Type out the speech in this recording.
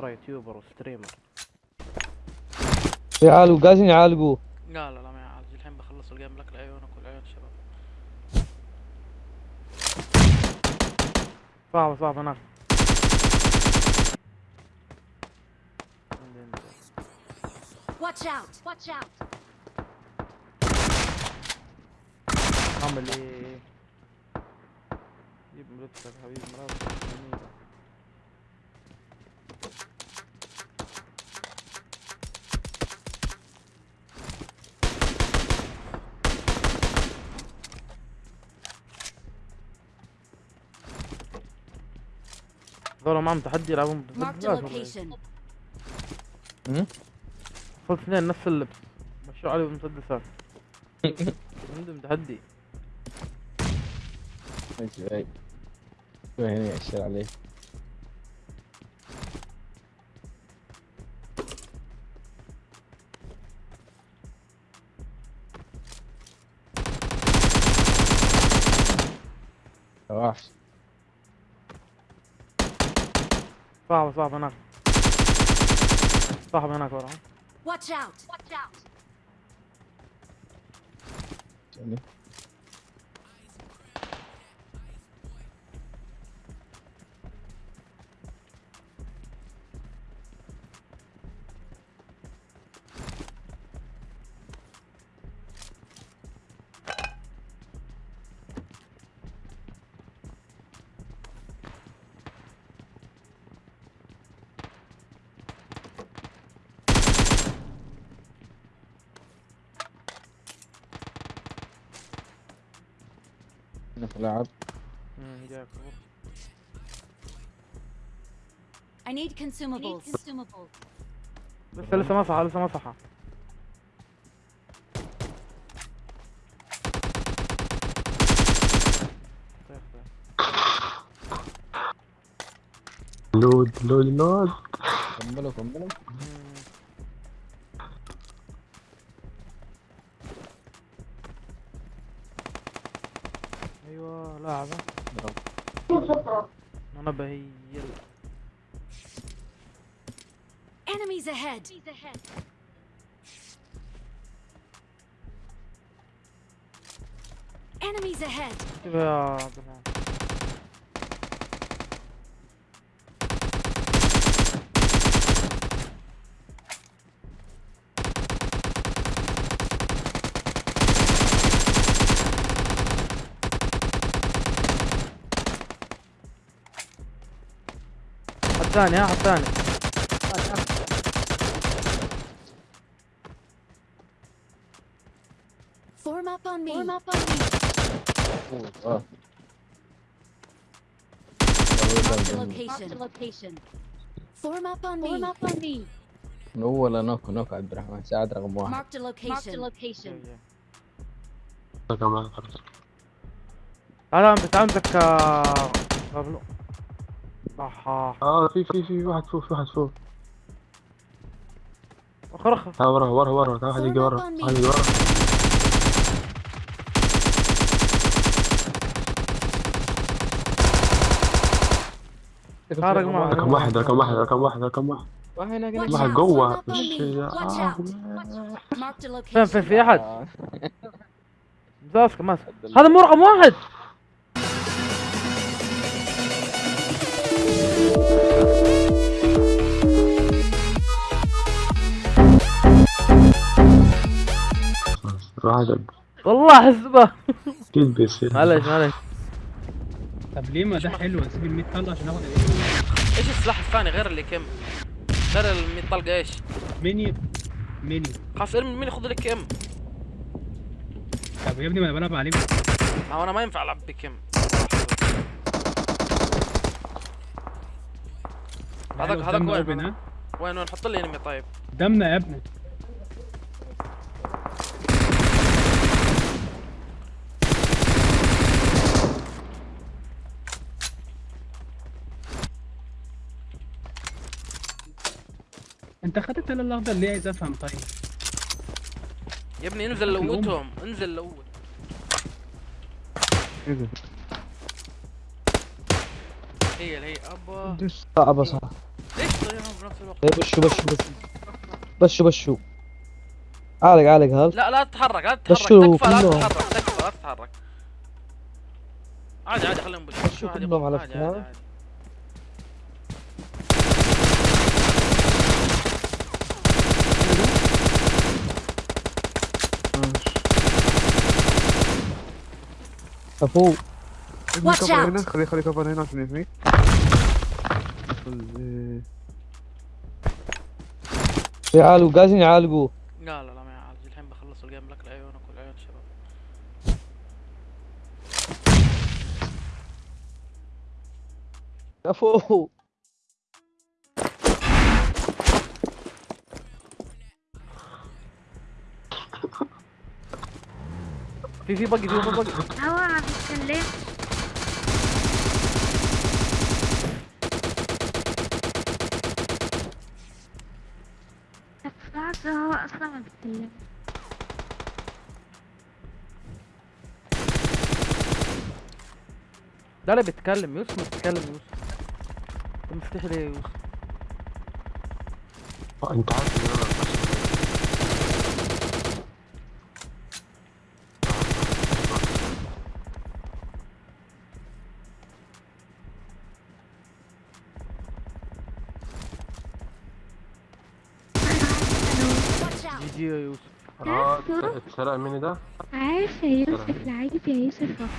ترى YouTuber و streamer يعالجوا قاعدين يعالجوا لا لا لا ما يعالج الحين بخلص ال game لك لعيونك والعيون الشباب صعب صعب هناك. Watch out! Watch out! اعمل إيه جيب ملتك حبيبي مراتك ذولا معهم تحدي يلعبون. وصلت اثنين نفس اللبس مشوا علي بالمسدسات عندهم تحدي. ماشي شو هنا يأشر عليه. وحش صعب صعب هناك صاحب هناك ورا Watch out! Watch out! هنا في جاك I need consumables. consumables. لسه لسه ما صحى لسه ما صحى طيب، طيب. لود لود لود كملوا كملوا أيوه لاعبة أنا بهيل Enemies ahead. Enemies ahead. يا عبد الرحمن الثاني ها الثاني Form up on me. Form up on me. اه Marked a location. location. Form up on me. Form up on me. من اول نوك نوك عبد الرحمن ساعد رقم واحد Marked a location. Marked a location. كمان خلاص هذا انت عندك آه، بابلو أها آه في في في واحد فوق في واحد فوق. اخر اخر تعال ورا ورا ورا تعال واحد يجي ورا. واحد يجي ورا. رقم واحد. رقم واحد رقم واحد رقم واحد رقم واحد. جوه. مش-. Watch آه. a فين في أحد؟ ماسك ماسك. هذا مو رقم واحد. واحد والله حسبه أكيد بيصير؟ معلش معلش. طب ليه ما ده حلو؟ نسيب ال 100 طلقه عشان ناخد إيش؟ السلاح الثاني غير اللي كم؟ غير ال 100 طلقة إيش؟ ميني ميني. خلاص ارمي مين ياخذ لك كم؟ طب يا ابني ما أنا بلعب عليه ما هو أنا ما ينفع ألعب بكم. هذاك هذاك وين؟ وين وين؟ حط لي انمي طيب. قدامنا يا ابني. انت خدت الاخضر ليه عايز أفهم طيب. يا ابني انزل. لوتهم انزل لوت هي هي أبا. صعبة صح. ليش طيرهم بنفس الوقت. إيه، بشو بشو بشو. بشو بشو. عالق عالق هذا لا لا تتحرك لا تتحرك تكفى لا كلهم؟ تتحرك تكفى لا تتحرك عادي عادي خليهم بس شو كلهم على عادي فكرة؟ عادي عادي. Watch كفر. هنا خلي خلي كفر هنا عشان يحميك يعالجوا قاعدين يعالجوا لا لا لا ما يعالج. الحين بخلص الجيم لك لعيونك والعيون الشباب كفو في في بقي في في بقي هوا عم يتكلم بعد هو أصلا ما بيتكلم لا لا بيتكلم يوسف ما بيتكلم يوسف. انت مفتح ليه يا يوسف؟ آه، انت عارف إن أنا جي جي يا يوسف آه اتسرق مني ده؟ عارف يا يوسف العجب يا يوسف والله.